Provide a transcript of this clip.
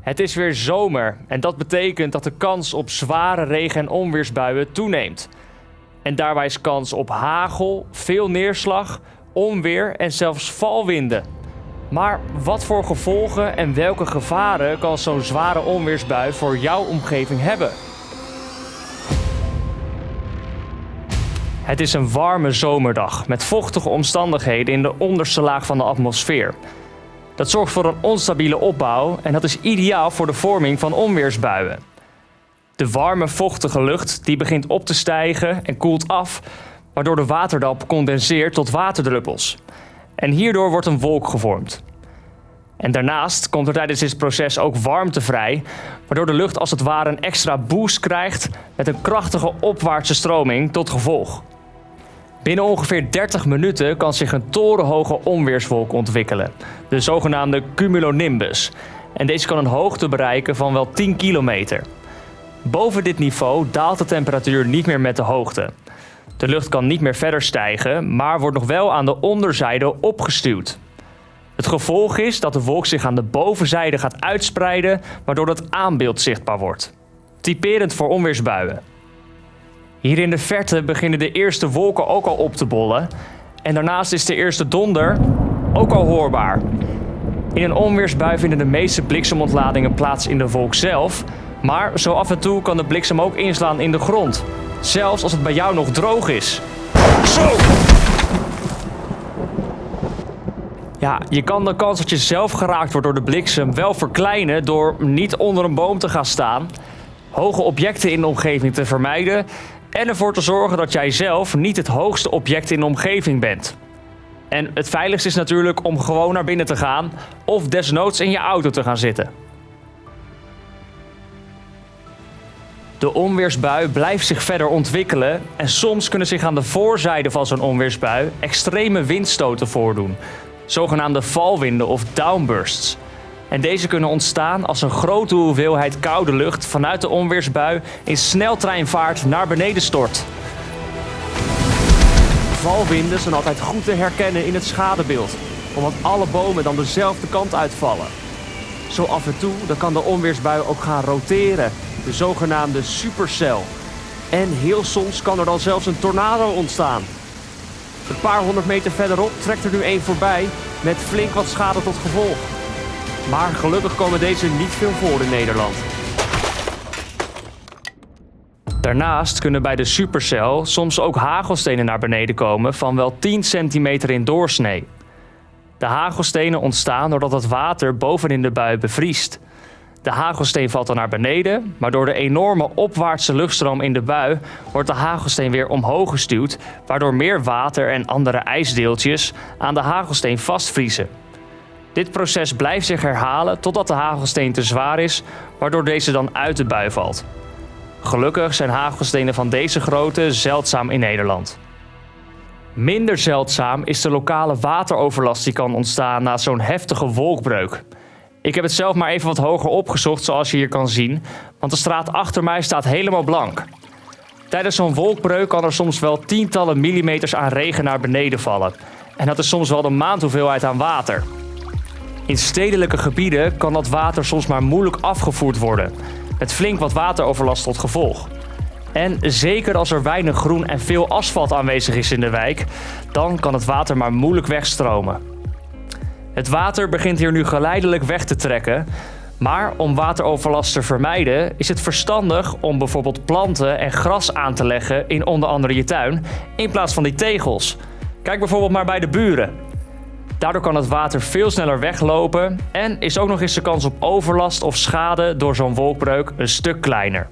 Het is weer zomer en dat betekent dat de kans op zware regen- en onweersbuien toeneemt. En daarbij is kans op hagel, veel neerslag, onweer en zelfs valwinden. Maar wat voor gevolgen en welke gevaren kan zo'n zware onweersbui voor jouw omgeving hebben? Het is een warme zomerdag met vochtige omstandigheden in de onderste laag van de atmosfeer. Dat zorgt voor een onstabiele opbouw en dat is ideaal voor de vorming van onweersbuien. De warme, vochtige lucht die begint op te stijgen en koelt af, waardoor de waterdamp condenseert tot waterdruppels. En hierdoor wordt een wolk gevormd. En daarnaast komt er tijdens dit proces ook warmte vrij, waardoor de lucht als het ware een extra boost krijgt met een krachtige opwaartse stroming tot gevolg. Binnen ongeveer 30 minuten kan zich een torenhoge onweerswolk ontwikkelen, de zogenaamde cumulonimbus. En deze kan een hoogte bereiken van wel 10 kilometer. Boven dit niveau daalt de temperatuur niet meer met de hoogte. De lucht kan niet meer verder stijgen, maar wordt nog wel aan de onderzijde opgestuwd. Het gevolg is dat de wolk zich aan de bovenzijde gaat uitspreiden, waardoor het aanbeeld zichtbaar wordt. Typerend voor onweersbuien. Hier in de verte beginnen de eerste wolken ook al op te bollen. En daarnaast is de eerste donder ook al hoorbaar. In een onweersbui vinden de meeste bliksemontladingen plaats in de wolk zelf. Maar zo af en toe kan de bliksem ook inslaan in de grond. Zelfs als het bij jou nog droog is. Zo! Ja, je kan de kans dat je zelf geraakt wordt door de bliksem wel verkleinen door niet onder een boom te gaan staan, hoge objecten in de omgeving te vermijden en ervoor te zorgen dat jij zelf niet het hoogste object in de omgeving bent. En het veiligste is natuurlijk om gewoon naar binnen te gaan of desnoods in je auto te gaan zitten. De onweersbui blijft zich verder ontwikkelen en soms kunnen zich aan de voorzijde van zo'n onweersbui extreme windstoten voordoen, zogenaamde valwinden of downbursts. En deze kunnen ontstaan als een grote hoeveelheid koude lucht vanuit de onweersbui in sneltreinvaart naar beneden stort. Valwinden zijn altijd goed te herkennen in het schadebeeld, omdat alle bomen dan dezelfde kant uitvallen. Zo af en toe dan kan de onweersbui ook gaan roteren, de zogenaamde supercel. En heel soms kan er dan zelfs een tornado ontstaan. Een paar honderd meter verderop trekt er nu één voorbij met flink wat schade tot gevolg. Maar gelukkig komen deze niet veel voor in Nederland. Daarnaast kunnen bij de supercel soms ook hagelstenen naar beneden komen van wel 10 centimeter in doorsnee. De hagelstenen ontstaan doordat het water bovenin de bui bevriest. De hagelsteen valt dan naar beneden, maar door de enorme opwaartse luchtstroom in de bui wordt de hagelsteen weer omhoog gestuwd, waardoor meer water en andere ijsdeeltjes aan de hagelsteen vastvriezen. Dit proces blijft zich herhalen totdat de hagelsteen te zwaar is, waardoor deze dan uit de bui valt. Gelukkig zijn hagelstenen van deze grootte zeldzaam in Nederland. Minder zeldzaam is de lokale wateroverlast die kan ontstaan na zo'n heftige wolkbreuk. Ik heb het zelf maar even wat hoger opgezocht, zoals je hier kan zien, want de straat achter mij staat helemaal blank. Tijdens zo'n wolkbreuk kan er soms wel tientallen millimeters aan regen naar beneden vallen. En dat is soms wel de maandhoeveelheid aan water. In stedelijke gebieden kan dat water soms maar moeilijk afgevoerd worden, met flink wat wateroverlast tot gevolg. En zeker als er weinig groen en veel asfalt aanwezig is in de wijk, dan kan het water maar moeilijk wegstromen. Het water begint hier nu geleidelijk weg te trekken, maar om wateroverlast te vermijden is het verstandig om bijvoorbeeld planten en gras aan te leggen in onder andere je tuin, in plaats van die tegels. Kijk bijvoorbeeld maar bij de buren. Daardoor kan het water veel sneller weglopen en is ook nog eens de kans op overlast of schade door zo'n wolkbreuk een stuk kleiner.